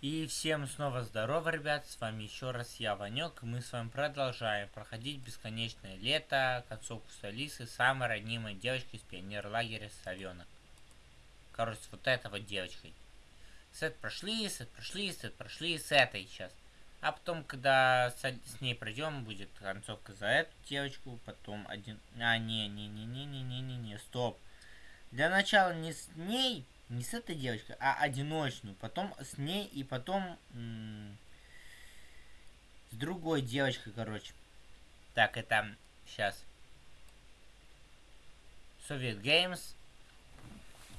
И всем снова здорово, ребят, с вами еще раз я, Ванек, мы с вами продолжаем проходить бесконечное лето, концовку с Алисой, самой ранимой девочкой из пионер-лагеря Совенок. Короче, вот этой вот девочкой. Сет прошли, сет прошли, сет прошли, с этой сейчас. А потом, когда с, с ней пройдем, будет концовка за эту девочку, потом один... А, не-не-не-не-не-не-не-не, стоп. Для начала не с ней, не с этой девочкой, а одиночную. Потом с ней и потом с другой девочкой, короче. Так, это сейчас. Soviet Games.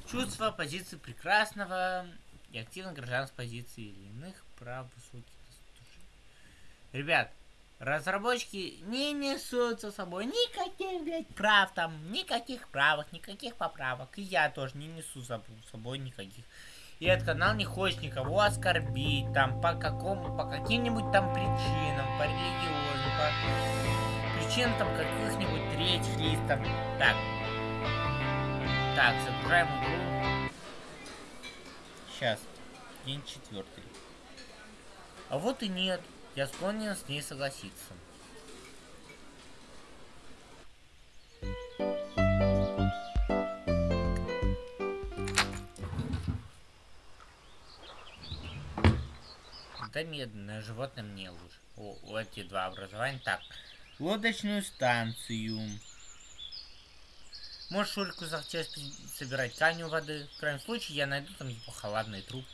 Чувство позиции прекрасного и активной гражданской позиции или иных прав высоких. Ребят, Разработчики не несут за собой никаких, блядь, прав там, никаких правок, никаких поправок. И я тоже не несу за собой никаких. И этот канал не хочет никого оскорбить, там, по какому, по каким-нибудь там причинам, по религиозным, по причинам там каких-нибудь третьих лиц, там. Так. Так, загружаем игру. Сейчас. День четвертый. А вот и нет. Я склонен с ней согласиться. Да медленное животное мне лучше. О, у эти два образования. Так, лодочную станцию. Может, Шурику захотелось собирать камни у воды. В крайнем случае, я найду там его холодный труп.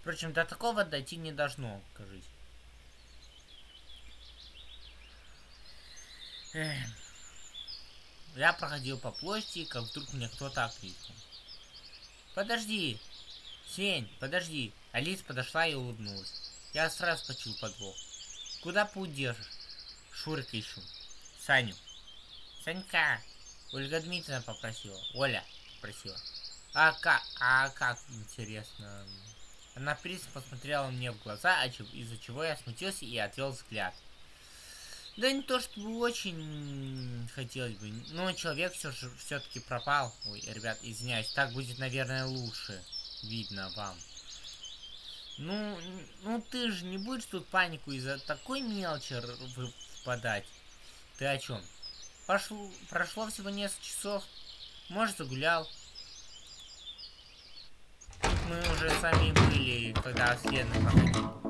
Впрочем, до такого дойти не должно, кажись. Я проходил по площади, как вдруг мне кто-то окликнул. Подожди! Сень, подожди! Алис подошла и улыбнулась. Я сразу почул подвох. Куда путь держишь? Шурика ищу. Саню. Санька! Ольга Дмитриевна попросила. Оля попросила. А как? А как, интересно? Она пристально посмотрела мне в глаза, из-за чего я смутился и отвел взгляд. Да не то, чтобы очень хотелось бы. Но человек все же все-таки пропал. Ой, ребят, извиняюсь. Так будет, наверное, лучше. Видно вам. Ну, ну ты же не будешь тут панику из-за такой мелочи впадать. Ты о чем? Пошло, прошло всего несколько часов. Может, загулял. Мы уже сами были, когда. Ты, ты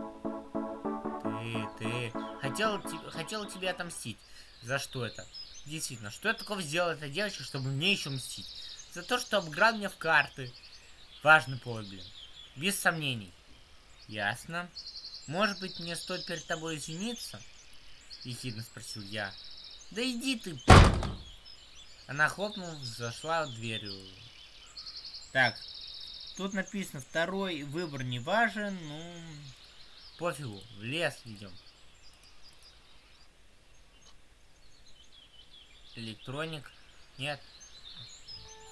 хотела, хотела тебе отомстить. За что это? Действительно, что я такого сделала эта девочка, чтобы мне еще мстить? За то, что обыграл меня в карты. Важный повод, блин. Без сомнений. Ясно. Может быть, мне стоит перед тобой извиниться? Ехидно спросил я. Да иди ты. Она хлопнула, зашла в дверью. Так, тут написано, второй выбор не важен, ну... Пофигу, в лес идем. Электроник. Нет.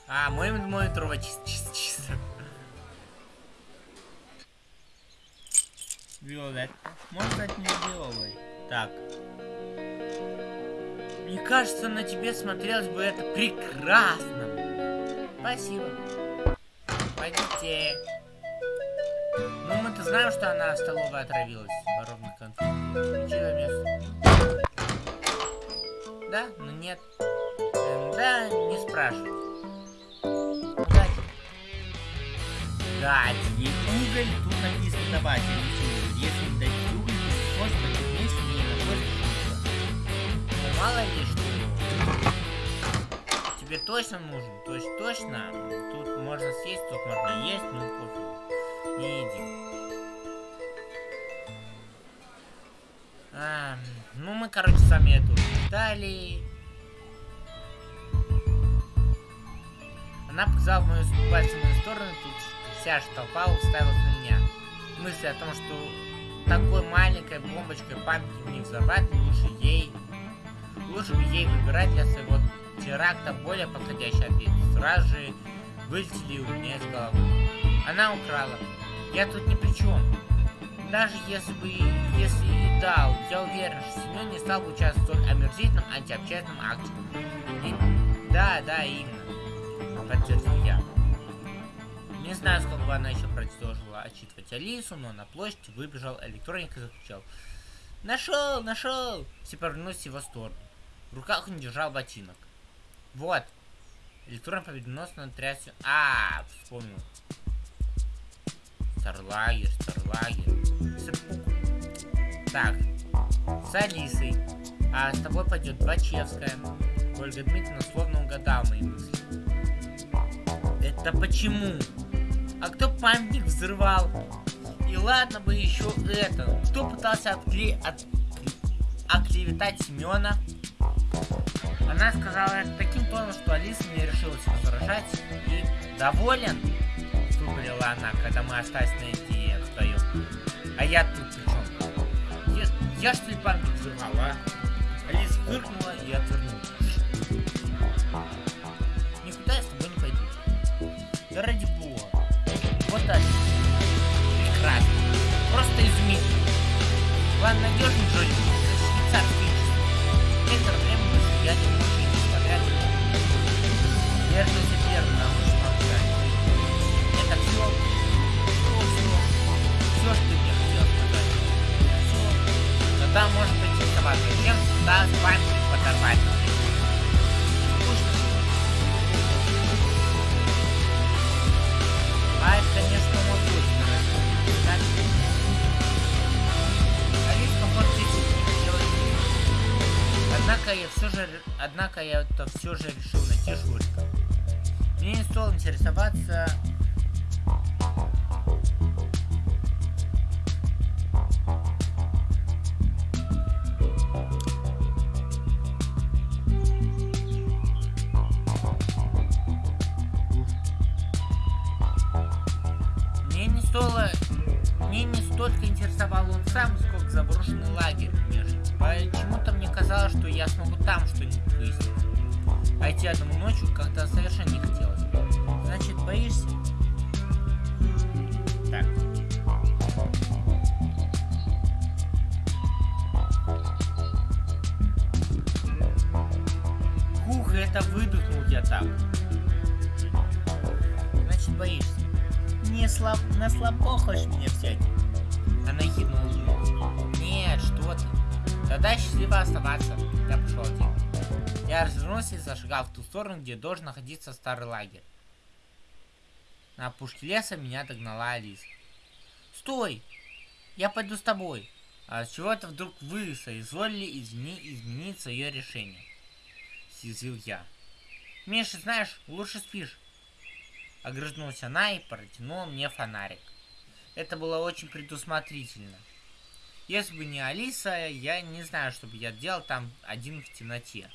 А, мой мой дрова чисто, чисто, чисто. Виолетта. Можно сказать не виолой. Так. Мне кажется, на тебе смотрелось бы это прекрасно. Спасибо. Пойдите. Ну, мы-то знаем, что она в столовой отравилась. Воровных конфет. Да? Ну нет. Да, не спрашивай. Дать. Дать ей уголь, тут написано давать, не Если не дать уголь, то может быть вместе не находит Ну мало ли что. Тебе точно нужен? То есть точно? Тут можно съесть, тут можно есть, ну пофиг. Не иди. А, ну мы, короче, сами эту Далее. Она показала мою пальцем в мою сторону, тут вся же уставилась на меня. Мысли о том, что такой маленькой бомбочкой памятник не взорвать, лучше ей... Лучше бы ей выбирать для своего теракта более подходящий ответ. Сразу же вылетели у меня из головы. Она украла. Я тут ни при чем. Даже если бы если и дал, я уверен, что Семен не стал бы участвовать в столь омерзительном антиобщественном акте. И... Да, да, именно. Подтвердил я. Не знаю, сколько бы она еще продолжила отчитывать Алису, но на площадь выбежал электроник и закричал. Нашел, нашел! Все повернулись в его сторону. В руках он держал ботинок. Вот. Электрон победоносно трясся. А, вспомнил. Старлагер, Старлагер. Сыпук. Так. С Алисой. А с тобой пойдет Бачевская. Ольга Дмитриевна словно угадала мои мысли. Это почему? А кто памятник взрывал? И ладно бы еще это. Кто пытался откле... от... оклеветать Семена? Она сказала это таким тоном, что Алиса не решилась возражать. И доволен? Выпалила она, когда мы остались наедине вдвоем. А я тут при чем? Я, я что ли памятник взрывал, а? Алиса фыркнула и отвернулась. Никуда я с тобой не пойду. Да ради бога. Вот так. Прекрасно. Просто изумительно. План надежный, Джоли. Швейцарский. Некоторое время мы сидели в машине, смотря на Держите Что ты мне хотел сказать. Все. Тогда может поинтересоваться, чем да, с вами подорвать. Скучно. А конечно, мой гость, так? Алис Однако я все же, однако я это все же решил найти Шурика. Мне не стоило интересоваться где должен находиться старый лагерь. На опушке леса меня догнала Алиса. Стой! Я пойду с тобой. А с чего это вдруг вы соизволили измени... изменить свое решение? Съязвил я. Миша, знаешь, лучше спишь. Огрызнулась она и протянула мне фонарик. Это было очень предусмотрительно. Если бы не Алиса, я не знаю, что бы я делал там один в темноте.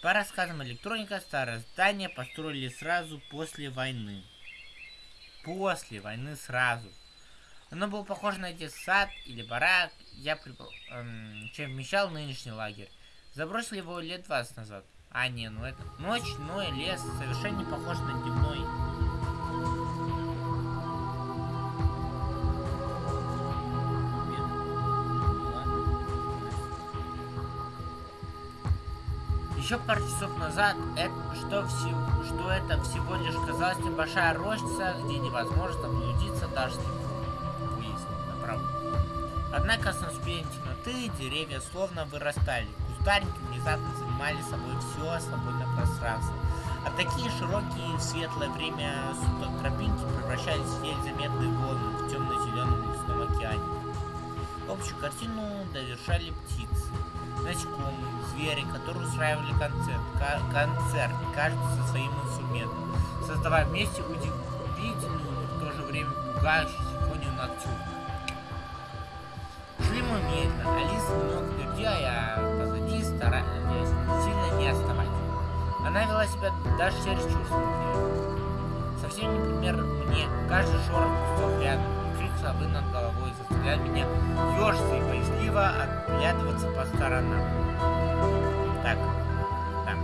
По рассказам электроника, старое здание построили сразу после войны. После войны сразу. Оно было похоже на детсад или барак, я припол... эм, чем вмещал нынешний лагерь. Забросили его лет 20 назад. А, не, ну это... Ночной лес совершенно не похож на дневной. Еще пару часов назад, это, что, все, что это всего лишь казалась небольшая рощица, где невозможно заблудиться даже выяснить направо. Однако с наступлением темноты деревья словно вырастали. Кустарники внезапно занимали собой все свободное пространство. А такие широкие в светлое время суток тропинки превращались в еле заметные волны в темно-зеленом лесном океане. Общую картину довершали птицы, насекомые, звери, которые устраивали концерт, концерт, каждый со своим инструментом, создавая вместе удивительную, в то же время пугающую симфонию ноктюрна. Шли мы медленно, Алиса немного впереди, а я позади, стараясь сильно не отставать. Она вела себя даже чересчур смутно. Совсем не пример мне, каждый шорох кустов рядом, крик совы над головой заставлял меня ежиться и боязливо оглядываться по сторонам. Так, так.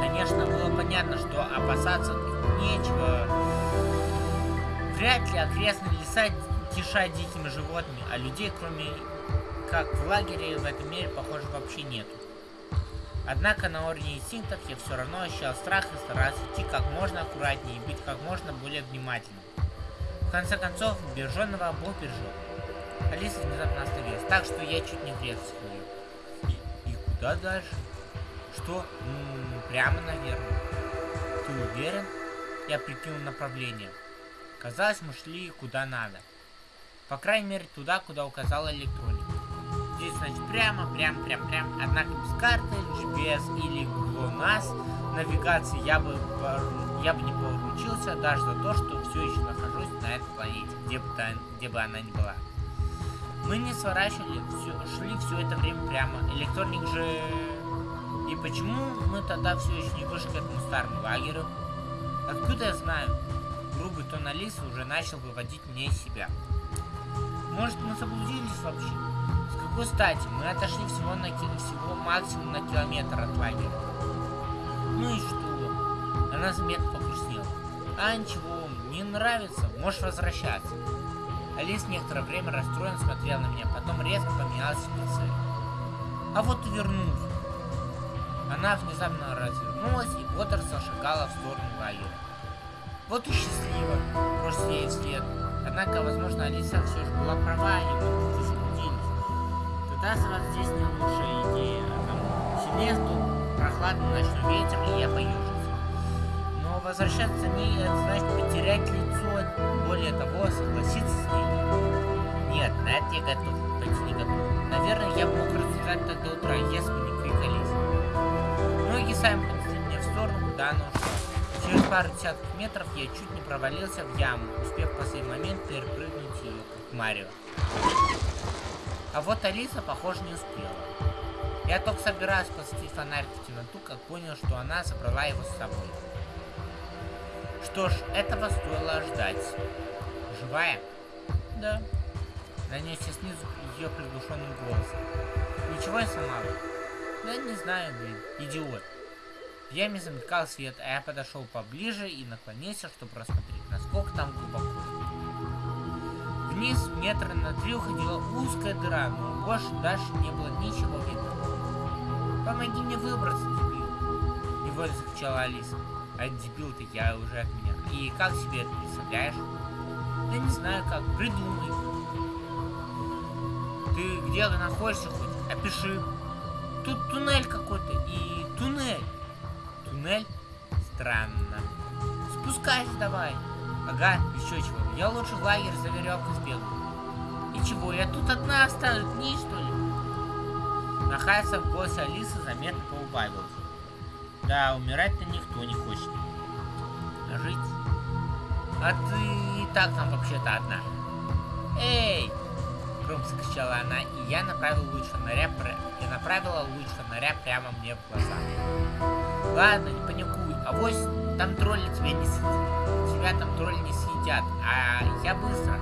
Конечно, было понятно, что опасаться нечего. Вряд ли окрестные леса кишат дикими животными, а людей, кроме как в лагере, в этом мире, похоже, вообще нету. Однако на уровне инстинктов я все равно ощущал страх и старался идти как можно аккуратнее и быть как можно более внимательным. В конце концов, береженного Бог бережет. Алиса внезапно остановилась, так что я чуть не врезался в нее. И, и куда дальше? Что? М -м, прямо, наверное. Ты уверен? Я прикинул направление. Казалось, мы шли куда надо. По крайней мере, туда, куда указала электроника. Здесь, значит, прямо, прямо, прямо, прямо. Однако без карты, GPS или GLONASS навигации я бы, я бы не поручился даже за то, что все еще нахожусь на этой планете, где бы, та, где бы она ни была. Мы не сворачивали, все, шли все это время прямо. Электроник же... И почему мы тогда все еще не вышли к этому старому лагерю? Откуда я знаю? Грубый тон Алисы уже начал выводить меня из себя. Может, мы заблудились вообще? С какой стати? Мы отошли всего, на, всего максимум на километр от лагеря. Ну и что? Она заметно погрустнела. А ничего, не нравится, можешь возвращаться. Алис некоторое время расстроенно смотрел на меня, потом резко поменялась в лице. А вот и вернулся. Она внезапно развернулась и бодро зашагала в сторону лагеря. Вот и счастливо, бросил ей вслед. Однако, возможно, Алиса все же была права, и мы заблудились. Тогда вас здесь не лучшая идея. А сильнее стул прохладный ночной ветер, и я поюжился. Возвращаться не это значит потерять лицо, более того, согласиться с ней. Нет, на это я готов, хоть не готов. Наверное, я мог рассуждать так до утра, если бы не крик Алисы. Ноги сами понесли меня в сторону, куда ушла. Через пару десятков метров я чуть не провалился в яму, успев в последний момент перепрыгнуть ее, как Марио. А вот Алиса, похоже, не успела. Я только собираюсь посветить фонарик в темноту, как понял, что она забрала его с собой. Что ж, этого стоило ждать. Живая? Да. Донесся снизу ее приглушенным голосом. Ничего не сломала? Да не знаю, блин, идиот. В яме замелькал свет, а я подошел поближе и наклонился, чтобы рассмотреть, насколько там глубоко. Вниз метра на три уходила узкая дыра, но больше дальше не было ничего видно. «Помоги мне выбраться, дебил!» Невольно закричала Алиса. А дебил-то я уже от меня. И как себе это представляешь? Да не знаю как, придумай. Ты где находишься хоть? Опиши. Тут туннель какой-то и туннель. Туннель? Странно. Спускайся давай. Ага, еще чего. Я лучше в лагерь за веревкой сбегу. И чего, я тут одна останусь, дни что ли? Нахайся в голосе Алисы заметно поубавился. Да, умирать-то никто не хочет. А жить? А ты и так там вообще-то одна. Эй! Громко закричала она, и я направил луч фонаря, и направила луч фонаря прямо мне в глаза. Ладно, не паникуй, а авось там тролли тебя не съедят. Тебя там тролли не съедят, а я быстро.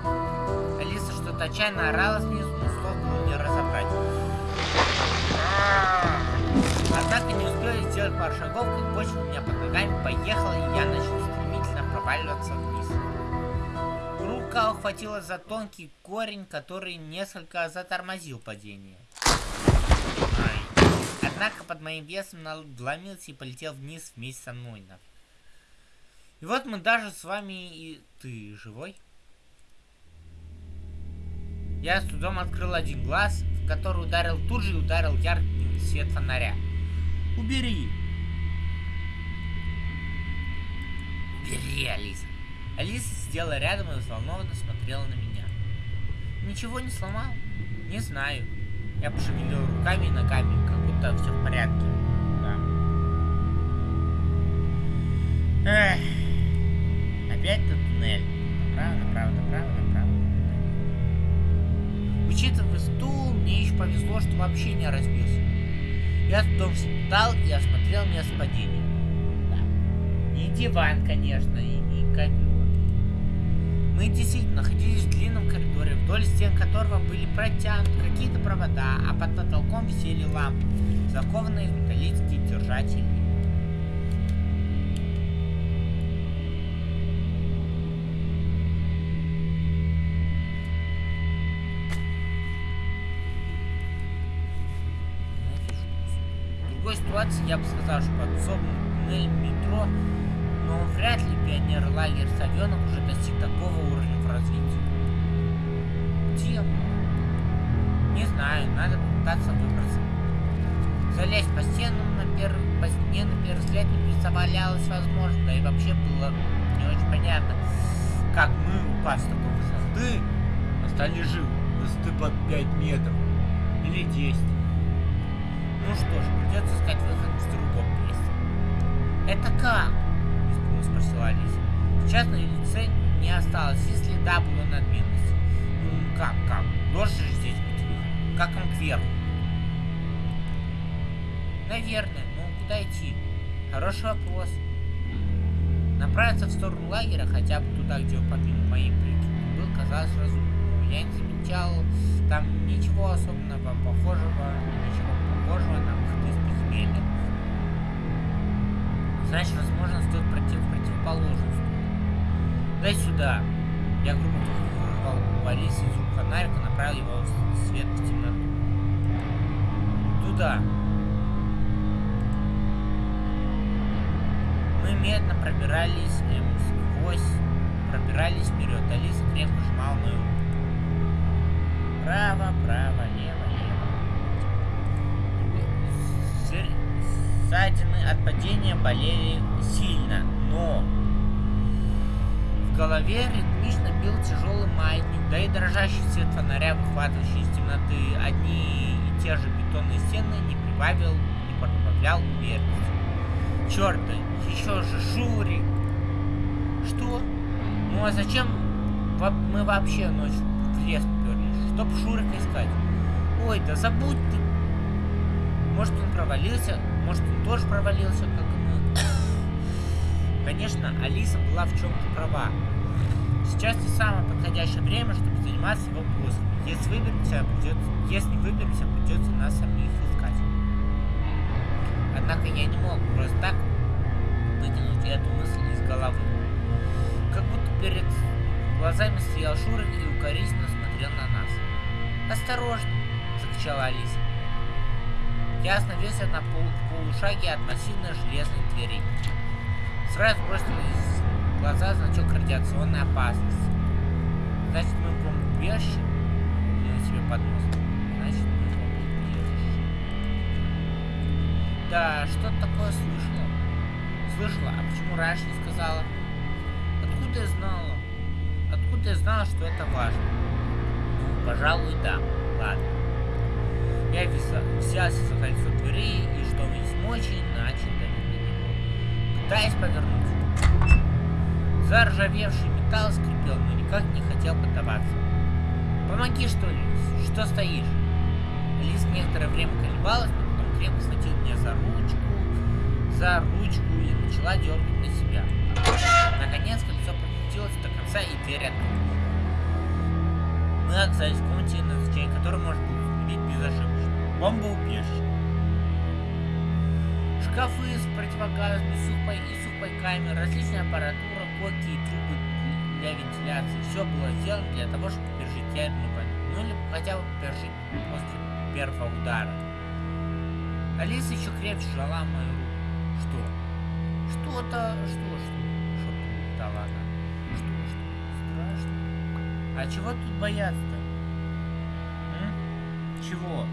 Алиса что-то отчаянно орала снизу, но слов было не разобрать. Однако не успели сделать пару шагов, как почва у меня под ногами поехала, и я начал стремительно проваливаться вниз. Рука ухватилась за тонкий корень, который несколько затормозил падение. Однако под моим весом надломился и полетел вниз вместе со мной. И вот мы даже с вами и... Ты живой? Я с трудом открыл один глаз, в который ударил тут же и ударил яркий свет фонаря. Убери! Убери, Алиса. Алиса сидела рядом и взволнованно смотрела на меня. Ничего не сломал? Не знаю. Я пошевелил руками и ногами, как будто все в порядке. Да. Эх. Опять тот туннель. Направо, направо, направо, направо. Учитывая стул, мне еще повезло, что вообще не разбился. Я встал и осмотрел место падения. Да. Не диван, конечно, и не ковер. Мы действительно находились в длинном коридоре, вдоль стен которого были протянуты какие-то провода, а под потолком висели лампы, закованные в металлические держатели. Ситуации я бы сказал, что подсобный туннель метро, но вряд ли пионер-лагерь Совенок уже достиг такого уровня в развитии. Где Не знаю, надо попытаться выбраться. Залезть по стенам на первый, по стене на первый взгляд не представлялось возможно, да и вообще было не очень понятно, как мы, упав с такой высоты, остались живы. Высоты под 5 метров. Или 10. Ну что ж, придется искать выход в другом месте. Это как? Испуганно спросила Алиса. Сейчас на лице не осталось и следа было надменности. Ну как, как? Должен же здесь быть выход. Как он кверху? Наверное, но куда идти? Хороший вопрос. Направиться в сторону лагеря, хотя бы туда, где помимо моей прикидки был, казалось разумным. Я не замечал там ничего особенного похожего, ничего похожего на выход из подземелья. Значит, возможно, стоит пройти в противоположную сторону. Дай сюда. Я грубо вырвал Алисы из рук фонарик и направил его в свет в темноту. Туда. Мы медленно пробирались эм, сквозь, пробирались вперед. Алиса крепко сжимала мою. Право, право, лево. Ссадины от падения болели сильно, но в голове ритмично бил тяжелый маятник, да и дрожащий свет фонаря, выхватывающий из темноты одни и те же бетонные стены, не прибавил, не прибавлял уверенности. Черт, еще же Шурик! Что? Ну а зачем мы вообще ночью в лес поперлись? Чтоб Шурика искать. Ой, да забудь ты. Может он провалился, может он тоже провалился, как и мы. Конечно, Алиса была в чем-то права. Сейчас не самое подходящее время, чтобы заниматься его поиском. Если выберемся, придется, если выберемся, придется нас самих искать. Однако я не мог просто так выкинуть эту мысль из головы. Как будто перед глазами стоял Шурик и укоризненно смотрел на нас. «Осторожно!» — закричала Алиса. Я остановился на пол полушаге от массивной железной двери. Сразу бросились в глаза значок радиационной опасности. Значит, мы в бомбоубежище? Я себе под. Значит, мы в бомбоубежище. Да, что-то такое слышала. Слышала, а почему раньше не сказала? Откуда я знала? Откуда я знала, что это важно? Ну, пожалуй, да. Ладно. Я взялся за кольцо двери и, что из мочи, начал давить на него. Пытаясь повернуть. Заржавевший металл скрипел, но никак не хотел поддаваться. «Помоги, что ли? Что стоишь?» Лис некоторое время колебалась, но потом крепко схватил меня за ручку, за ручку и начала дергать на себя. Наконец кольцо прокрутилось до конца и дверь открылась. Мы оказались в комнате, назначение которой можно было установить безошибочно. Бомбоубежище. Шкафы с противогазами, сухпай и сухпайками, различная аппаратура, коки и трубы для вентиляции. Все было сделано для того, чтобы пережить ядерную войну. Ну или хотя бы пережить после первого удара. Алиса еще крепче жала мою руку. Что? Что-то... Что, что? Шепнула она. Что, что? Страшно. А чего тут бояться-то? Чего?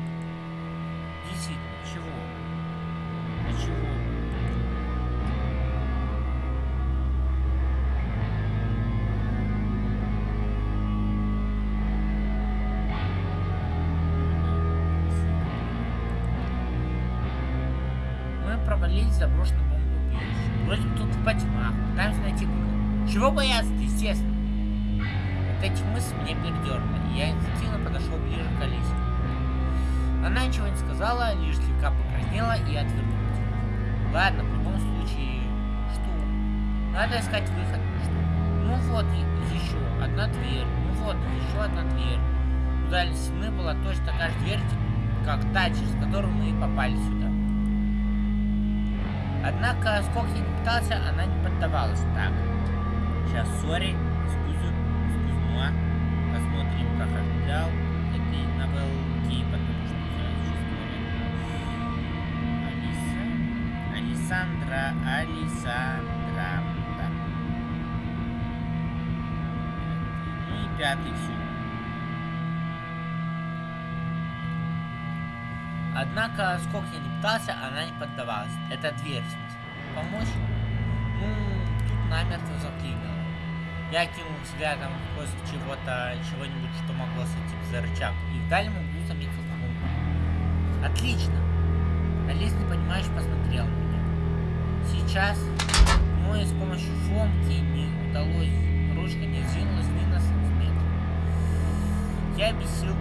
В заброшенную бомбоубежище. Вроде бы тут по тьмах, пытаемся найти выход. Чего бояться естественно? От этих мыслей меня передернуло, я инстинктивно подошел ближе к Алисе. Она ничего не сказала, лишь слегка покраснела и отвернулась. Ладно, в любом случае, что? Надо искать выход. Что? Ну вот, еще одна дверь. Ну вот, еще одна дверь. У дальней стены была точно такая же дверь, как та, через которую мы и попали сюда. Однако, сколько я не пытался, она не поддавалась. Так, сейчас, сори, скузу, скузнула. Посмотрим, как отдал этой новелки, потому что я существую. Алиса. Алисандра, Алисандра. Да. Ну и пятый все. Однако, сколько я не пытался, она не поддавалась. Это дверь, в смысле. Помочь? Ну, тут намертво заклинило. Я кинул взглядом в поиск чего-то, чего-нибудь, что могло сойти за рычаг. И в дальнем углу заметил фомку. Отлично. Алис непонимающе посмотрел на меня. Сейчас, но и с помощью фомки не удалось. Ручка не сдвинулась ни на сантиметр. Я бесил.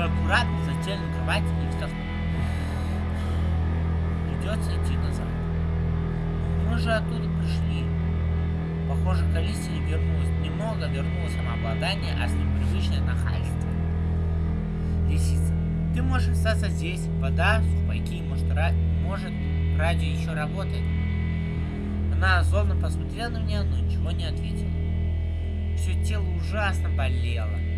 Аккуратно на кровать и вздохнул. Придется идти назад. Мы же оттуда пришли. Похоже, к Алисе вернулось немного, вернулось самообладание, а с ним привычное нахальство. Лисица, ты можешь остаться здесь. Вода, сухпайки, может, ра... может радио еще работает. Она злобно посмотрела на меня, но ничего не ответила. Все тело ужасно болело.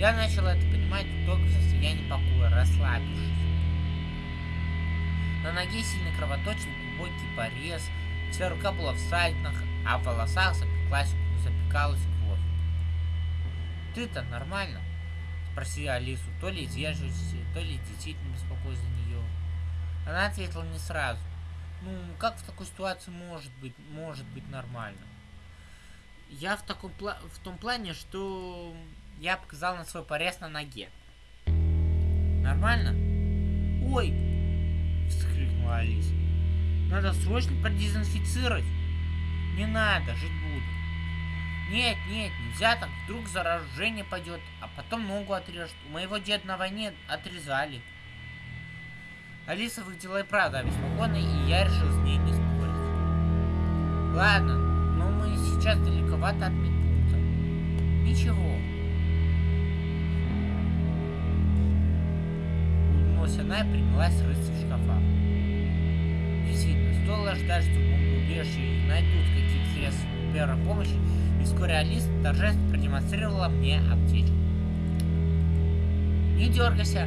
Я начал это понимать только в состоянии покоя, расслабившись. На ноге сильно кровоточил глубокий порез, вся рука была в ссадинах, а в волосах запеклась, запекалась кровь. «Ты-то нормально?» — спросила Алису, то ли вежливости, то ли действительно беспокоясь за нее. Она ответила не сразу. «Ну, как в такой ситуации может быть, может быть нормально?» Я в, таком в том плане, что я показал на свой порез на ноге. Нормально? Ой! Вскрикнула Алиса. Надо срочно продезинфицировать. Не надо, жить буду. Нет, нет, нельзя так, вдруг заражение пойдет, а потом ногу отрежут. У моего деда на войне отрезали. Алиса выглядела и правда обеспокоенной, и я решил с ней не спорить. Ладно, но мы сейчас далековато от медпункта. Ничего. Улыбнулась она и принялась рыться в шкафах. Действительно, стоило ждать, что в найдут какие-то средства первой помощи, и вскоре Алиса торжественно продемонстрировала мне аптечку. Не дергайся,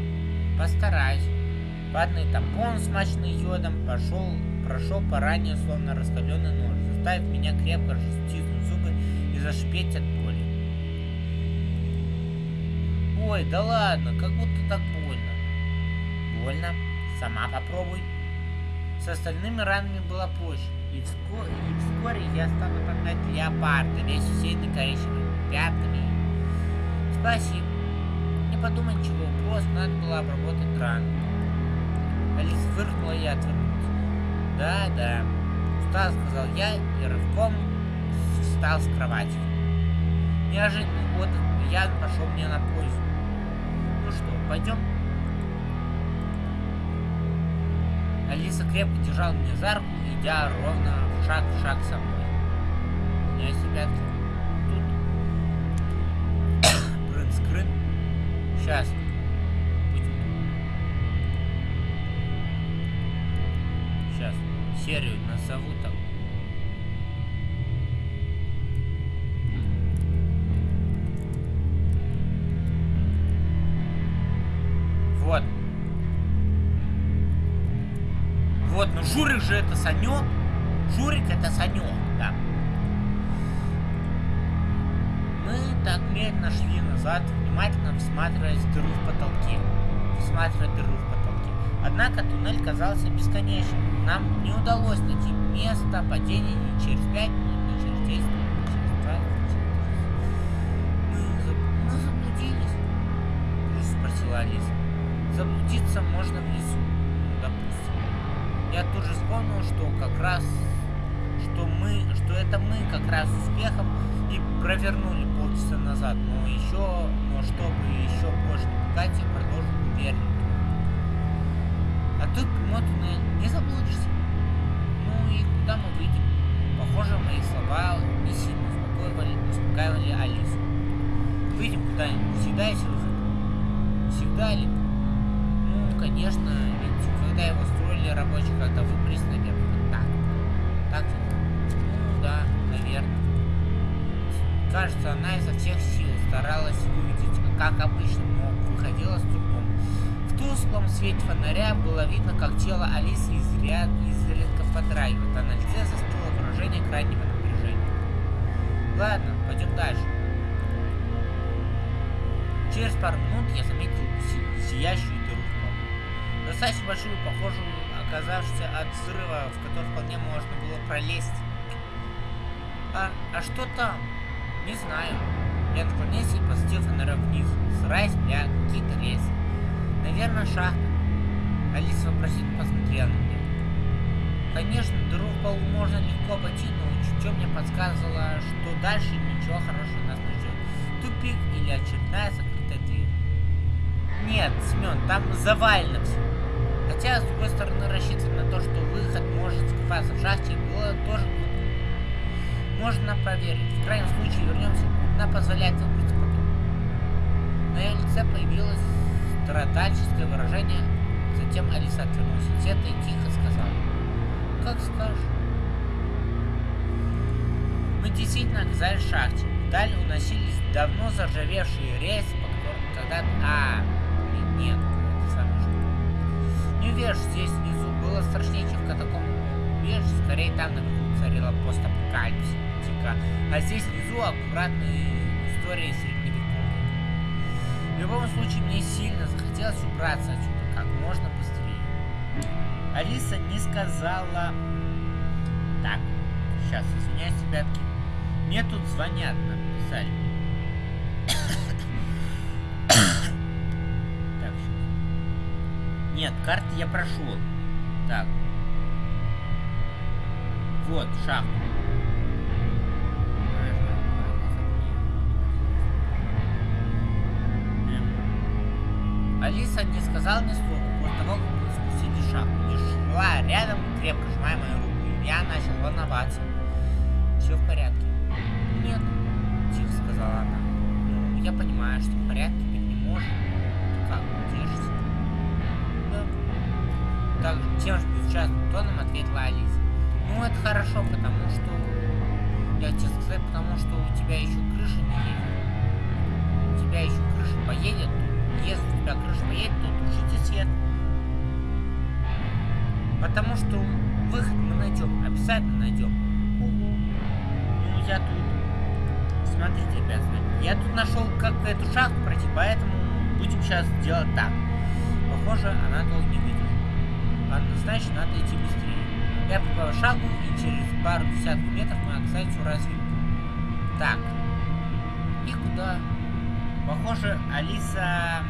постараюсь. Ватный тампон, смаченный йодом, пошел, прошел по ранее словно раскаленный нож, заставив меня крепко стиснуть зубы и зашипеть от боли. Ой, да ладно, как будто так больно. Больно? Сама попробуй. С остальными ранами было проще, и вскоре, и вскоре я стал напоминать леопарда, весь усеянный коричневыми пятнами. Спасибо. Не подумай ничего, просто надо было обработать рану. Алиса фыркнула и отвернулась. Да, да. Устал, сказал я и рывком встал с кровати. Неожиданный отдых явно пошел мне на пользу. Ну что, пойдем? Алиса крепко держала меня за руку, идя ровно шаг в шаг со мной. Я себя тут. Брын-скрын. Сейчас. Сейчас. Серию назову там. Казался бесконечным. Нам не удалось найти место падения ни через 5 минут, ни через 10 минут, ни через 20, ни через 30. Мы, мы заблудились? Спросила Алиса. Заблудиться можно в ну, допустим. Я тут же вспомнил, что как раз, что мы, что это мы как раз успехом и провернули полчаса назад, но еще, но чтобы еще больше не пугать, я продолжил уверенно. Тут прямой туннель, не заблудишься. Ну и куда мы выйдем? Похоже, мои слова не сильно успокаивали, успокаивали Алису. Выйдем куда-нибудь, всегда есть выход. Всегда ли? Ну, конечно, ведь когда его строили, рабочие как-то выбрались наверх. Так. Так Ну да, наверное. Кажется, она изо всех сил старалась увидеть, как обычно, но выходила с трудом. Тусклом свете фонаря было видно, как тело Алисы изряд, изредка подрагивает, а на лице застыло выражение крайнего напряжения. Ладно, пойдем дальше. Через пару минут я заметил си сияющую дыру в. Достаточно большую, похожую, оказавшуюся от взрыва, в который вполне можно было пролезть. А, а что там? Не знаю. Я наклонился и посветил фонарем вниз, стараясь для какие-то рельсы. Наверное, шахта. Алиса вопросительно посмотрела на меня. Конечно, дыру в полу можно легко обойти, но чутье мне подсказывало, что дальше ничего хорошего нас не ждет. Тупик или очередная закрытая дверь. Нет, Семен, там завалено все. Хотя, с другой стороны, рассчитывать на то, что выход может скрываться в шахте, было тоже. Можно проверить. В крайнем случае вернемся. Она позволяет выбраться потом. На ее лице появилось страдальческое выражение. Затем Алиса отвернулась от света и тихо сказала. Как скажешь. Мы действительно оказались в шахте. Вдаль уносились давно заржавевшие рельсы, по которым когда-то... А, нет, это самое же. Не уверен, здесь внизу было страшнее, чем в катакомбах. Убежище, скорее там наверху царила постапокалипсика, а здесь внизу аккуратные истории средневековья. Любом случае, мне сильно захотелось убраться отсюда как можно быстрее. Алиса не сказала... Так, сейчас, извиняюсь, ребятки. Мне тут звонят, написали. так, сейчас. Нет, карты я прошел. Так. Вот, шахта. Алиса не сказала ни слова после того, как спустили шахту. Лишь шла рядом, крепко сжимая мою руку, и я начал волноваться. Все в порядке. Нет, тихо сказала она. Ну, я понимаю, что в порядке быть не может. Ты как, держишься? Да. Так тем же безучастным тоном ответила Алиса. Ну, это хорошо, потому что... Я тебе сказать, потому что у тебя еще крыша не едет. У тебя еще крыша поедет, если у тебя крыша поедет, то тушите свет. Потому что выход мы найдем, обязательно найдем. Ну, я тут... Смотрите, ребят, я тут нашел, как эту шахту пройти, поэтому будем сейчас делать так. Похоже, она долго не выйдет. Однозначно надо идти быстрее. Я прибавил шагу, и через пару десятков метров мы оказались у развилки. Так. И куда? Похоже, Алиса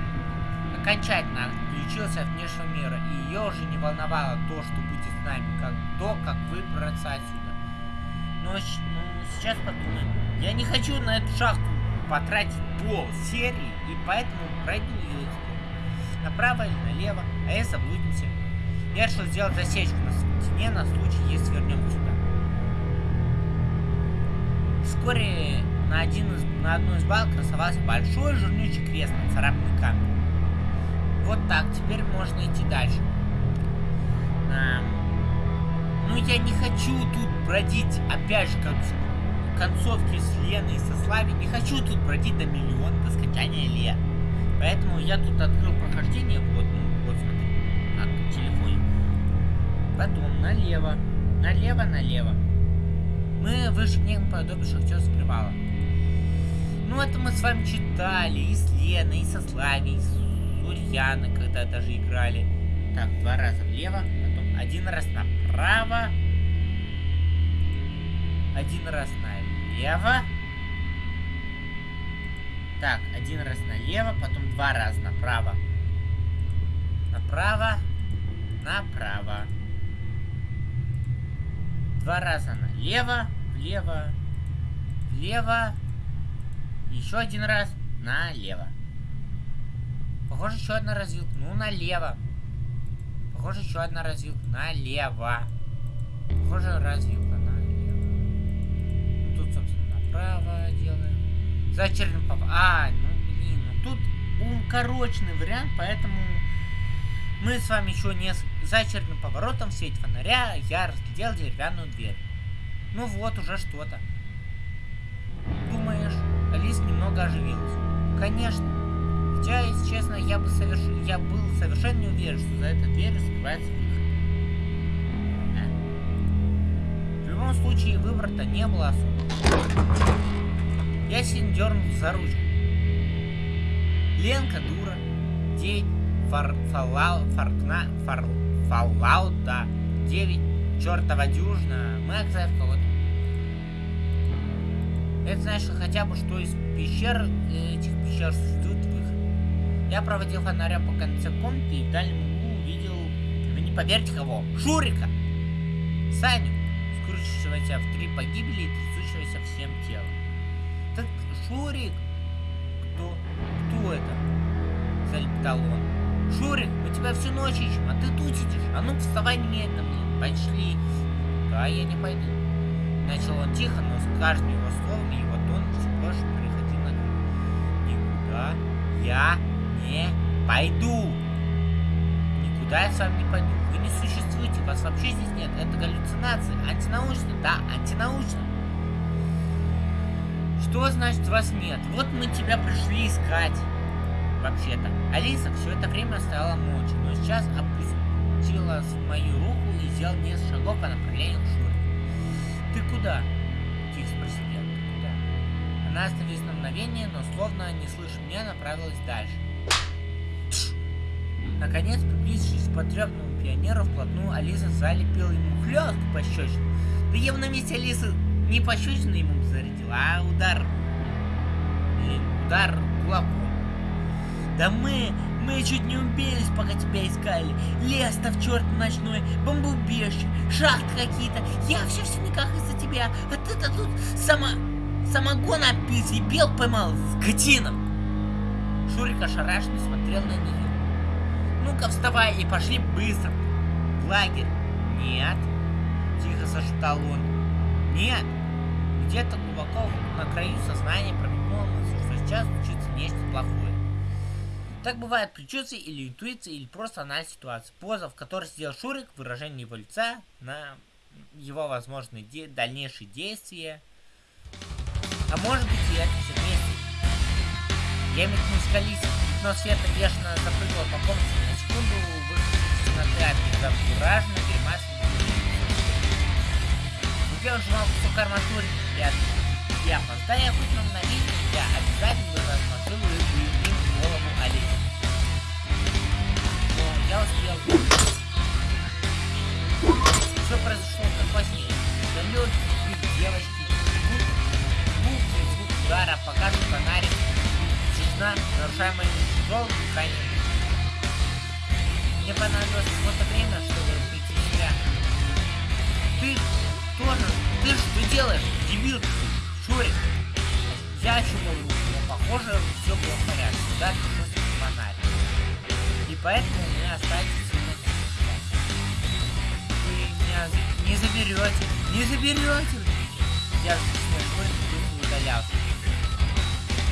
окончательно отключилась от внешнего мира, и ее уже не волновало то, что будет с нами, как то, как выбраться отсюда. Но ну, сейчас подумаем. Я не хочу на эту шахту потратить пол серии, и поэтому пройду ее направо или налево, а я заблудимся. Я решил сделать засечку на стене на случай, если вернем сюда. Вскоре на, один из, на одной из балок красовался большой жирнючий крест, царапанный камень. Вот так, теперь можно идти дальше. А, ну, я не хочу тут бродить, опять же, как в концовке с Леной и со Слави. Не хочу тут бродить до миллиона, до скончания лет. Поэтому я тут открыл прохождение, вот, ну, вот смотри, на телефоне. Потом налево, налево, налево. Мы вышли к некому подобию шахтерского привала. Ну, это мы с вами читали и с Леной, и со Славей, и с Ульяной, когда даже играли. Так, два раза влево, потом один раз направо. Один раз налево. Так, один раз налево, потом два раза направо. Направо, направо. Два раза налево, влево, влево. Еще один раз налево. Похоже, еще одна развилка. Ну, налево. Похоже, еще одна развилка. Налево. Похоже, развилка налево. Тут, собственно, направо делаем. За очередным поворотом. А, ну, блин. Ну, тут укороченный вариант, поэтому мы с вами еще не... За очередным поворотом в свете фонаря я разглядел деревянную дверь. Ну вот, уже что-то. Алис немного оживилась. Конечно. Хотя, если честно, я, бы соверш... я был совершенно не уверен, что за этой дверью скрывается выход. А? В любом случае, выбора-то не было особо. я сильно дернул за ручку. Ленка дура. Девять. Фар, фалау, фаркна, фар, фалаут, да. Девять. Чертова дюжина. Мы оказались в кого-то. Это значит хотя бы, что из пещер, этих пещер существует выход. Я проводил фонарем по конце комнаты и в дальнем углу увидел, вы не поверите кого, Шурика! Саню, скручившегося в три погибели и трясущегося всем телом. Так Шурик, кто, кто это? Залептал он. Шурик, мы тебя всю ночь ищем, а ты тут сидишь. А ну вставай немедленно, блин, пошли. Да, я не пойду. Начал он тихо, но с каждым его словом его тон все больше переходил на. Никуда я не пойду. Никуда я с вами не пойду. Вы не существуете, вас вообще здесь нет. Это галлюцинация. Антинаучно, да, антинаучно. Что значит вас нет? Вот мы тебя пришли искать. Вообще-то. Алиса все это время стояла молча, но сейчас опустилась в мою руку и сделала несколько шагов по направлению к. «Ты куда?» – тихо спросил я. «Ты куда?» Она остановилась на мгновение, но словно не слыша меня, направилась дальше. Наконец, приблизившись к потрепанному пионеру вплотную, Алиса залепила ему хлестку по щечину. Да я бы на месте Алисы не пощечину ему зарядила, а удар... Блин, удар кулаком. Да мы, мы чуть не убились, пока тебя искали. Лес-то в черт ночной, бомбоубежище, шахты какие-то. Я все все никак из-за тебя, а ты-то тут сама... Самогон опис и бел поймал, скотина. Шурик ошарашенно смотрел на нее. Ну-ка вставай и пошли быстро. В лагерь. Нет. Тихо зашептал он. Нет. Где-то глубоко на краю сознания промелькнула мысль, что сейчас случится нечто плохое. Так бывает при чувстве или интуиции, или просто анализ ситуации. Поза, в которой сидел Шурик, выражение его лица на его возможные де дальнейшие действия. А может быть и это все вместе. Я метнулся к Алисе, но света бешено запрыгала по комнате на секунду, выхватив темноты от безображенно гримасы. Где он сжимал кусок арматуры, я, я опоздая хоть на мгновение, я обязательно рассмотрел я успел. Все произошло как сне. Далекий крик девочки, звук, звук, звук удара, покажет фонарик, тишина, нарушаемая тяжелым дыханием. Мне понадобилось какое-то время, чтобы прийти в себя. Ты тоже, ты что делаешь, дебил ты, Шурик? Я руку, но похоже, все было в порядке. И поэтому у меня остается сильно Вы меня не заберете, не заберете. Я быстро удалялся.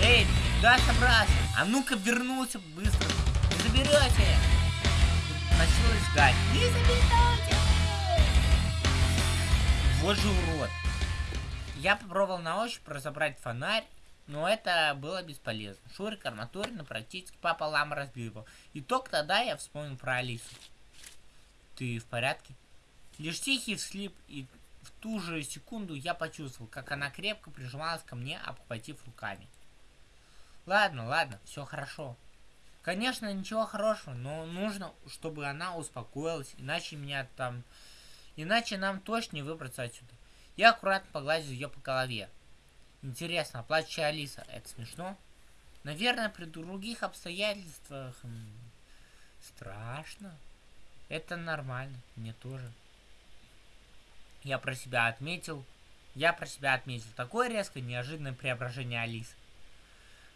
Эй, куда собрался? А ну-ка вернулся быстро. Не заберете. Начал искать. Не заберете. Вот же урод. Я попробовал на ощупь разобрать фонарь, но это было бесполезно. Шурик арматурина практически пополам разбил его. И только тогда я вспомнил про Алису. Ты в порядке? Лишь тихий всхлип, и в ту же секунду я почувствовал, как она крепко прижималась ко мне, обхватив руками. Ладно, ладно, все хорошо. Конечно, ничего хорошего, но нужно, чтобы она успокоилась, иначе меня там... Иначе нам точно не выбраться отсюда. Я аккуратно погладил ее по голове. Интересно, плачущая Алиса, это смешно? Наверное, при других обстоятельствах... Страшно. Это нормально, мне тоже. Я про себя отметил... Я про себя отметил такое резкое, неожиданное преображение Алисы.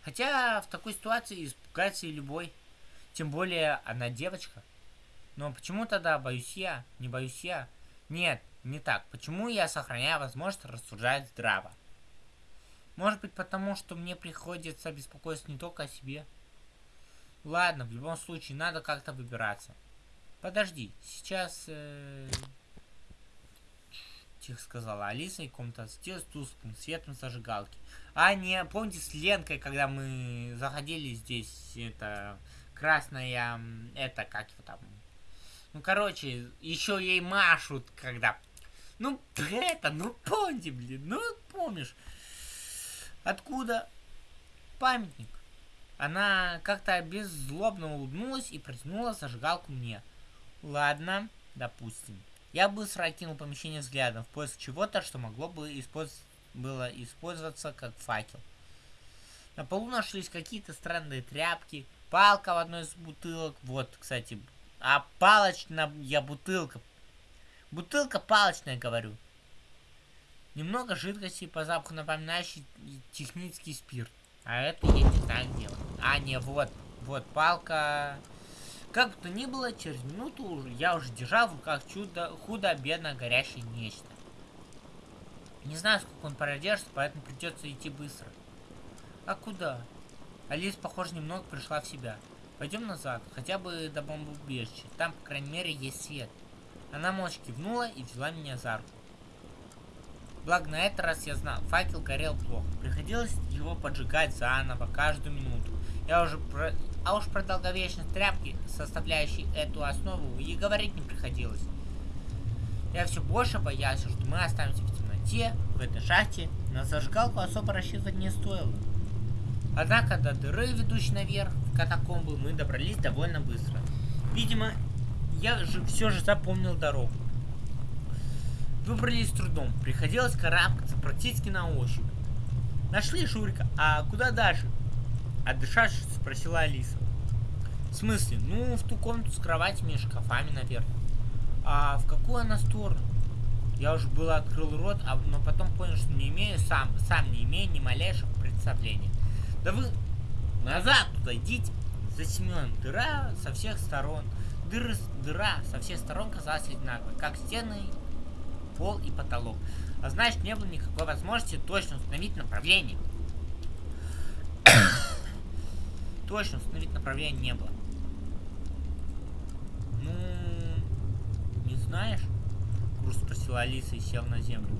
Хотя в такой ситуации испугается и любой. Тем более она девочка. Но почему тогда боюсь я? Не боюсь я? Нет, не так. Почему я сохраняю возможность рассуждать здраво? Может быть потому, что мне приходится беспокоиться не только о себе. Ладно, в любом случае, надо как-то выбираться. Подожди, сейчас... Э... Тихо сказала Алиса, и комната с тусклым светом зажигалки. А, не, помните с Ленкой, когда мы заходили здесь, это... Красная... Это, как его там... Ну, короче, еще ей машут, когда ну, это, ну помни, блин, ну помнишь. Откуда? Памятник. Она как-то беззлобно улыбнулась и протянула зажигалку мне. Ладно, допустим. Я быстро окинул помещение взглядом в поиск чего-то, что могло бы использ... было использоваться как факел. На полу нашлись какие-то странные тряпки, палка в одной из бутылок. Вот, кстати, а палочная я бутылка. Бутылка палочная, говорю. Немного жидкости по запаху напоминающий технический спирт. А это я не знаю где. А, не, вот, вот палка. Как бы то ни было, через минуту я уже держал в руках чудо, худо-бедно горящее нечто. Не знаю, сколько он продержится, поэтому придется идти быстро. А куда? Алис, похоже, немного пришла в себя. Пойдем назад, хотя бы до бомбоубежища. Там, по крайней мере, есть свет. Она молча кивнула и взяла меня за руку. Благо на этот раз я знал, факел горел плохо. Приходилось его поджигать заново каждую минуту. Я уже про... А уж про долговечность тряпки, составляющей эту основу, и говорить не приходилось. Я все больше боялся, что мы останемся в темноте, в этой шахте. На зажигалку особо рассчитывать не стоило. Однако до дыры, ведущей наверх, в катакомбы, мы добрались довольно быстро. Видимо, я же все же запомнил дорогу. Выбрались с трудом, приходилось карабкаться практически на ощупь. Нашли Шурика, а куда дальше? Отдышавшись, спросила Алиса. В смысле? Ну, в ту комнату с кроватями и шкафами, наверное. А в какую она сторону? Я уже было открыл рот, а, но потом понял, что не имею сам, сам не имею ни малейшего представления. Да вы назад туда идите. За Семеном дыра со всех сторон. Дыры, дыра со всех сторон казалась одинаковой, как стены, пол и потолок. А значит, не было никакой возможности точно установить направление. точно установить направление не было. Ну, не знаешь? Груз спросила Алиса и сел на землю.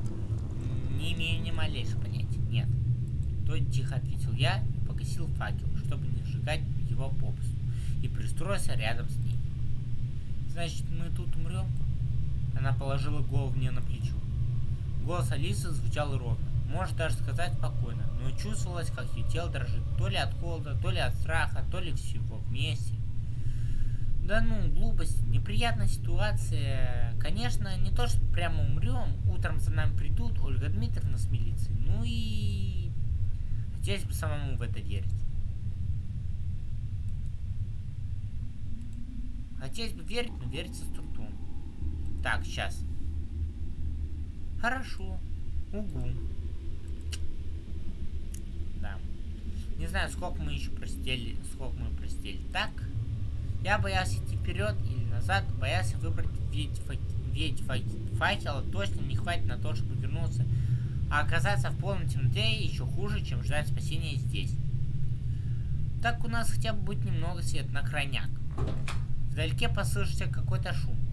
Не имею ни малейшего понятия. Нет. То тихо ответил я и погасил факел, чтобы не сжигать его попусту. И пристроился рядом с ней. Значит, мы тут умрем? Она положила голову мне на плечо. Голос Алисы звучал ровно, может даже сказать спокойно, но чувствовалось, как ее тело дрожит, то ли от холода, то ли от страха, то ли всего вместе. Да ну, глупость, неприятная ситуация. Конечно, не то, что прямо умрем, утром за нами придут Ольга Дмитриевна с милицией, ну и... Хотелось бы самому в это верить. Хотелось бы верить, но верится с трудом. Так, сейчас. Хорошо. Угу. Да. Не знаю, сколько мы еще простили, сколько мы простили. Так. Я боялся идти вперед или назад, боялся выбрать ведь, ведь факела точно не хватит на то, чтобы вернуться. А оказаться в полном темноте еще хуже, чем ждать спасения здесь. Так у нас хотя бы будет немного света на крайняк. Вдалеке послышится какой-то шум.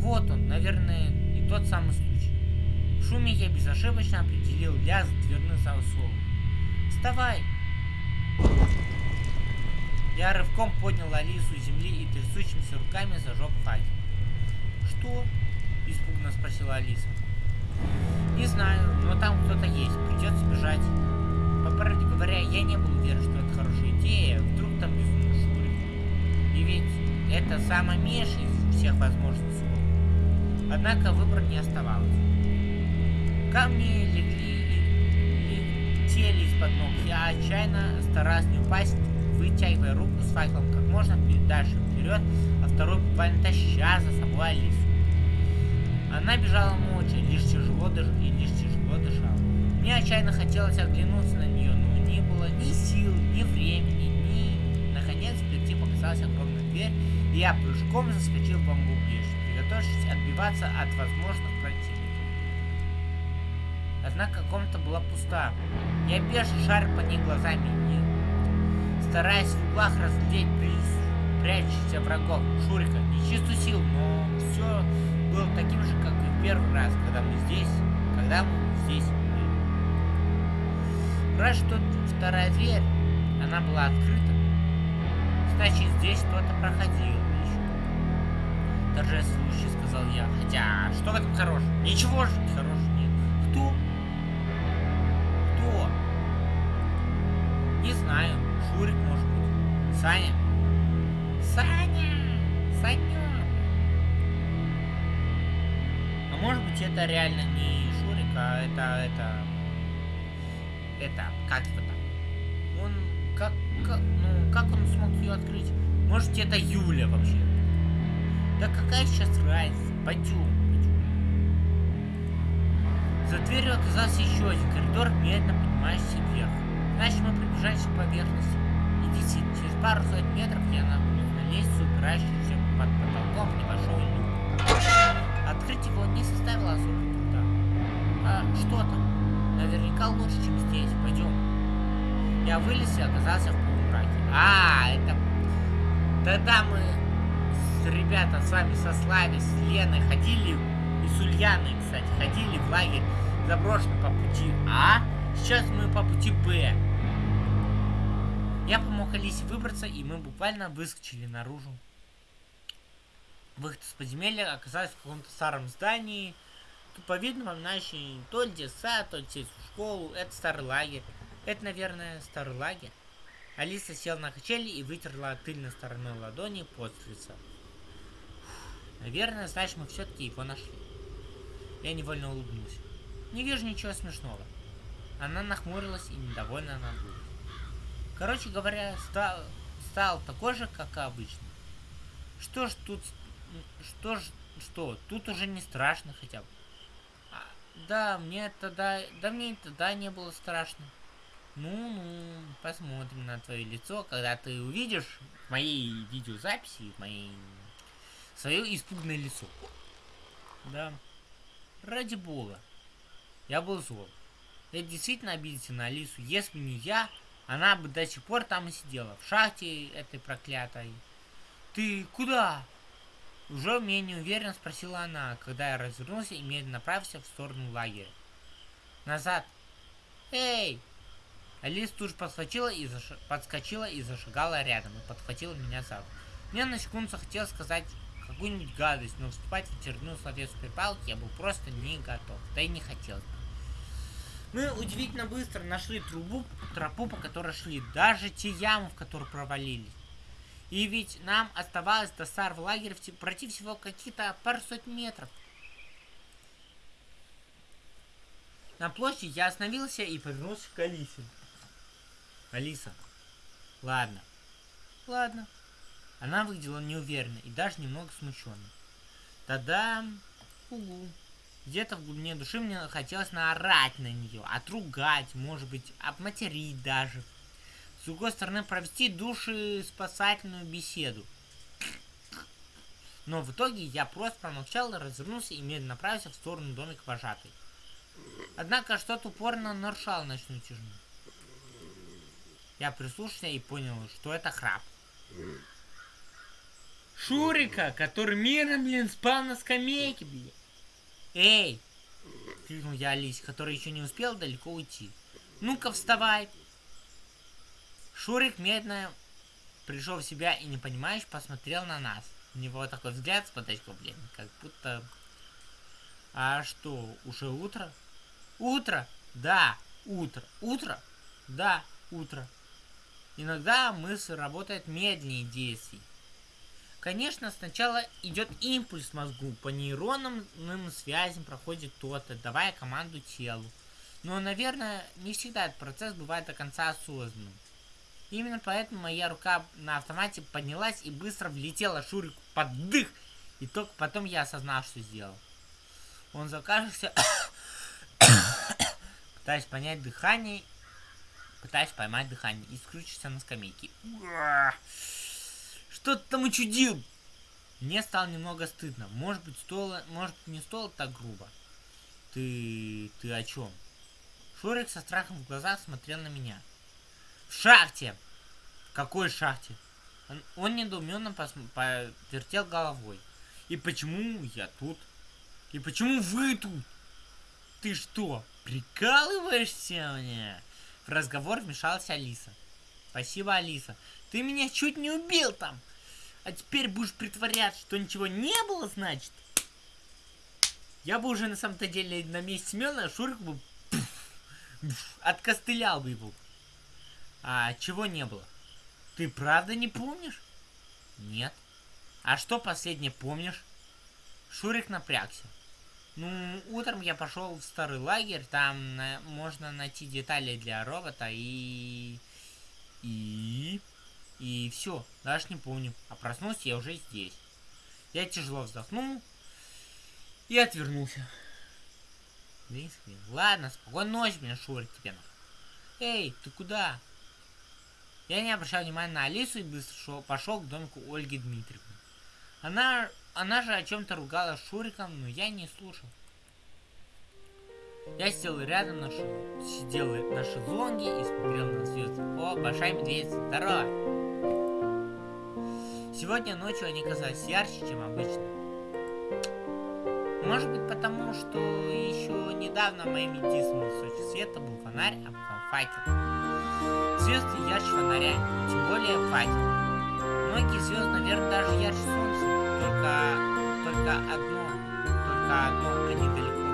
Вот он, наверное, и тот самый случай. В шуме я безошибочно определил лязг дверных засовов. «Вставай!» Я рывком поднял Алису с земли и трясущимися руками зажег факел. «Что?» – испуганно спросила Алиса. «Не знаю, но там кто-то есть, придется бежать». По правде говоря, я не был уверен, что это хорошая идея, вдруг там безумный Шурик. И ведь это самый меньший из всех возможных Однако выбора не оставалось. Камни легли и летели из-под ног. Я отчаянно старался не упасть, вытягивая руку с факелом как можно дальше вперед, а второй буквально таща за собой Алису. Она бежала молча, лишь тяжело дыш... и лишь тяжело дышала. Мне отчаянно хотелось оглянуться на нее, но не было ни сил, ни времени, ни... Наконец, впереди показалась огромная дверь, и я прыжком заскочил в бомбоубежище готовясь отбиваться от возможных противников. Однако комната была пуста. Я бежал шар по ней глазами, и, стараясь в углах разглядеть прячущихся врагов Шурика, нечистую сил, но все было таким же, как и в первый раз, когда мы здесь, когда мы здесь были. Раз что вторая дверь, она была открыта, значит здесь кто-то проходил торжествующе сказал я. Хотя, что в этом хорошего? Ничего же хорошего нет. Кто? Кто? знаю. Шурик, может быть. Саня. Саня! Саня! А может быть это реально не Шурик, а это, это... Это, как его там? Он, как, как, ну, как он смог ее открыть? Может это Юля вообще? Да какая сейчас разница? Пойдем. За дверью оказался еще один коридор, медленно поднимающийся вверх. Значит, мы приближаемся к поверхности. И действительно, через пару сотен метров я нахожусь на лестницу, упирающуюся под потолком небольшой люк. Открыть его не составило особого труда. А что там? Наверняка лучше, чем здесь. Пойдем. Я вылез и оказался в полумраке. А, это... Тогда мы ребята с вами со Славей, с Леной ходили, и с Ульяной, кстати, ходили в лагерь заброшенный по пути А. Сейчас мы по пути Б. Я помог Алисе выбраться, и мы буквально выскочили наружу. Выход из подземелья оказался в каком-то старом здании, туповидно напоминающий то ли детсад, то ли сельскую школу. Это старый лагерь. Это, наверное, старый лагерь. Алиса села на качели и вытерла тыльной стороной ладони под лица. Наверное, значит, мы все-таки его нашли. Я невольно улыбнулся. Не вижу ничего смешного. Она нахмурилась и недовольно надулась. Короче говоря, стал, стал такой же, как и обычно. Что ж тут... Что ж... Что? Тут уже не страшно хотя бы. А, да, мне тогда... Да мне тогда не было страшно. Ну-ну, посмотрим на твое лицо, когда ты увидишь в моей видеозаписи, в моей... Свое испуганное лицо. Да. Ради бога. Я был зол. Я действительно обиделся на Алису. Если бы не я, она бы до сих пор там и сидела. В шахте этой проклятой. Ты куда? Уже менее уверенно спросила она, когда я развернулся и медленно направился в сторону лагеря. Назад. Эй! Алиса тут же подскочила и, заш... подскочила и зашагала рядом и подхватила меня за руку. Мне на секунду захотелось сказать какую-нибудь гадость, но вступать в очередную словесную перепалку я был просто не готов. Да и не хотел. Мы удивительно быстро нашли трубу, тропу, по которой шли. Даже те ямы, в которые провалились. И ведь нам оставалось до старого лагеря пройти всего какие-то пару сотен метров. На площади я остановился и повернулся к Алисе. Алиса. Ладно. Ладно. Она выглядела неуверенно и даже немного смущенно. Тогда... Угу. Где-то в глубине души мне хотелось наорать на нее, отругать, может быть, обматерить даже. С другой стороны, провести души спасательную беседу. Но в итоге я просто промолчал, развернулся и медленно направился в сторону домика вожатой. Однако что-то упорно нарушало ночную тишину. Я прислушался и понял, что это храп. Шурика, который мирно, блин, спал на скамейке, блин. Эй! Крикнул я Алисе, которая еще не успела далеко уйти. Ну-ка, вставай! Шурик медленно пришел в себя и, не понимаешь, посмотрел на нас. У него такой взгляд с подачкой, блин, как будто... А что, уже утро? Утро? Да, утро. Утро? Да, утро. Иногда мысль работает медленнее действий. Конечно, сначала идет импульс мозгу, по нейронным связям проходит то-то, давая команду телу. Но, наверное, не всегда этот процесс бывает до конца осознанным. Именно поэтому моя рука на автомате поднялась и быстро влетела Шурику под дых. И только потом я осознал, что сделал. Он закашлялся, пытаясь понять дыхание, пытаясь поймать дыхание и скрючился на скамейке. Что ты там учудил? Мне стало немного стыдно. Может быть, стоило, может не стоило так грубо. Ты... ты о чем? Шурик со страхом в глазах смотрел на меня. В шахте! В какой шахте? Он, он недоуменно повертел головой. И почему я тут? И почему вы тут? Ты что, прикалываешься мне? В разговор вмешалась Алиса. Спасибо, Алиса. Ты меня чуть не убил там. А теперь будешь притворяться, что ничего не было, значит? Я бы уже на самом-то деле на месте Семена Шурик бы откостылял бы его. А чего не было? Ты правда не помнишь? Нет. А что последнее помнишь? Шурик напрягся. Ну, утром я пошел в старый лагерь, там на, можно найти детали для робота и... И... И все, даже не помню. А проснулся я уже здесь. Я тяжело вздохнул и отвернулся. Ладно, спокойной ночи, меня Шурик тебе. Эй, ты куда? Я не обращал внимания на Алису и быстро шел, пошел к домику Ольги Дмитриевны. Она, она же о чем-то ругала Шуриком, но я не слушал. Я сидел рядом на, ш... сидел на шезлонге и смотрел на звезды. О, большая медведица, здорово! Сегодня ночью они казались ярче, чем обычно. Может быть потому, что еще недавно моим единственным источником света был фонарь, а потом факел. Звезды ярче фонаря, тем более факел. Многие звезды, наверное, даже ярче солнца, только, только одно, только одно, они далеко.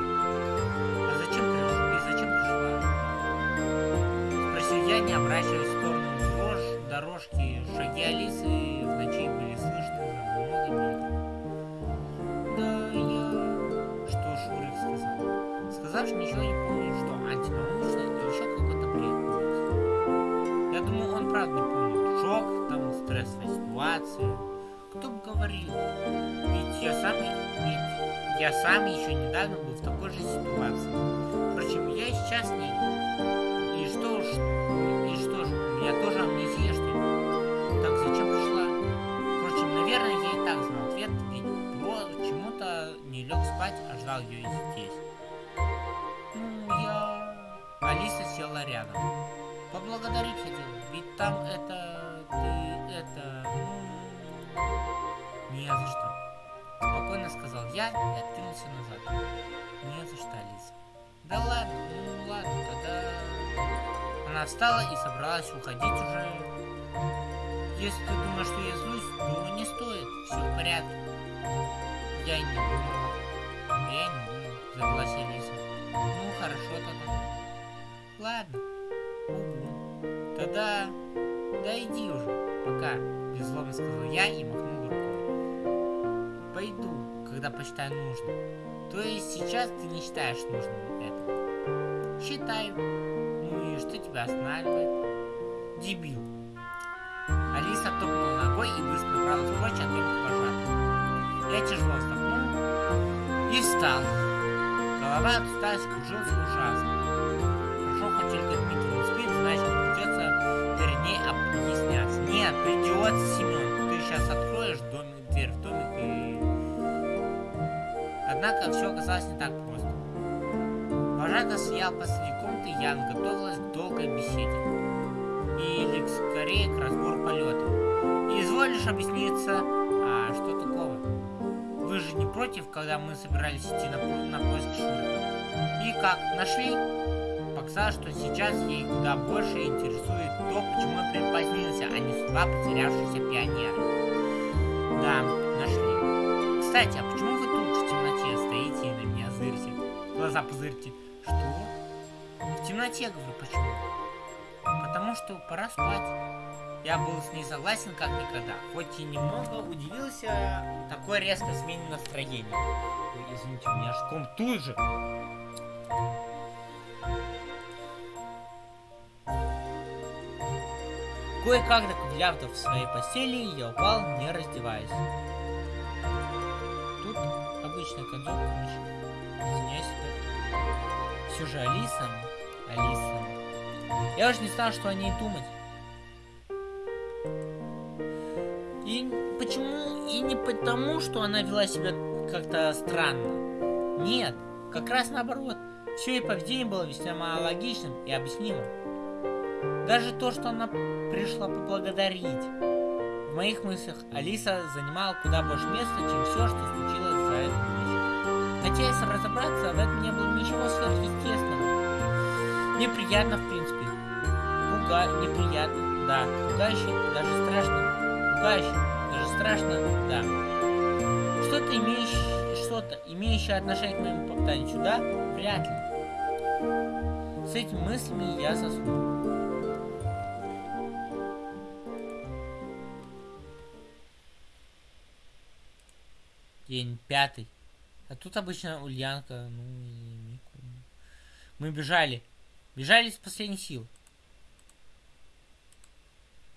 А зачем пришла? И зачем пришла? Спросил я, не обращаясь я сам еще недавно был в такой же ситуации. Впрочем, я сейчас не... И что ж, и что ж, у меня тоже амнезия, что ли? Так зачем пришла? Впрочем, наверное, я и так знал ответ, ведь Бро почему-то не лег спать, а ждал ее здесь. Встала и собралась уходить уже. Если ты думаешь, что я злюсь, то не стоит. Все в порядке. Я не думал. Я не думал, завелась Алиса. Ну, хорошо тогда. Ладно. Угу. Тогда... Да иди уже, пока. Беззлобно сказал я и махнул рукой. Пойду, когда посчитаю нужным. То есть сейчас ты не считаешь нужным это? Считаю. И что тебя останавливает? Дебил. Алиса топнула ногой и быстро направилась прочь от домика пожарного. Я тяжело вздохнул и встал. Голова от усталости кружилась ужасно. Хорошо, хоть только Дмитрий не спит, значит придется перед ней объясняться. Нет, придется, Семен. Ты сейчас откроешь домик, дверь в домик и... Однако все оказалось не так просто. Вожатый стоял посреди комнаты, Ян готовилась к долгой беседе. Или скорее к разбору полета. И изволишь объясниться, а что такого? Вы же не против, когда мы собирались идти на, на поиск Шурика? И как, нашли? Показалось, что сейчас ей куда больше интересует то, почему я припозднился, а не судьба потерявшегося пионера. Да, нашли. Кстати, а почему вы тут в темноте стоите и на меня зырите? Глаза пузырьте. Темноте, говорю, почему? Потому что пора спать. Я был с ней согласен как никогда, хоть и немного удивился такой резкой смене настроения. Ой, извините, у меня аж ком тут же. Кое-как доковыляв в своей постели, я упал, не раздеваясь. Тут обычная концовка, извиняюсь, все же Алиса, Алиса. Я уже не знал, что о ней думать. И почему? И не потому, что она вела себя как-то странно. Нет, как раз наоборот. Все ее поведение было весьма логичным и объяснимым. Даже то, что она пришла поблагодарить. В моих мыслях Алиса занимала куда больше места, чем все, что случилось за эту ночь. Хотя, если разобраться, в этом не было ничего сверхъестественного. Неприятно, в принципе. Пуга... Неприятно, да. Пугающе, даже страшно. Пугающе, даже страшно, да. Что-то имеющее... Что-то имеющее отношение к моему попаданию да? Вряд ли. С этими мыслями я заснул. День пятый. А тут обычно Ульянка, ну и Мику. Мы бежали. Бежали из последних сил.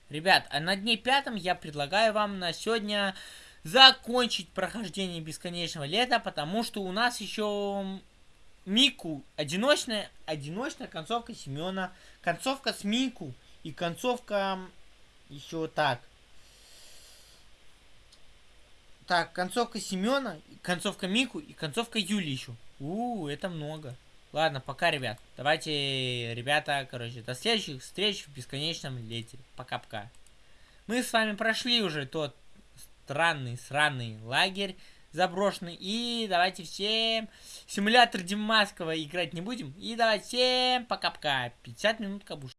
Ребят, а на дне пятом я предлагаю вам на сегодня закончить прохождение бесконечного лета, потому что у нас еще Мику, одиночная, одиночная концовка Семена, концовка с Мику и концовка еще так. Так, концовка Семена, концовка Мику и концовка Юли еще. У, это много. Ладно, пока, ребят. Давайте, ребята, короче, до следующих встреч в бесконечном лете. Пока-пока. Мы с вами прошли уже тот странный, сраный лагерь заброшенный. И давайте всем симулятор Димаскова играть не будем. И давайте всем пока-пока. 50 минут кабуш.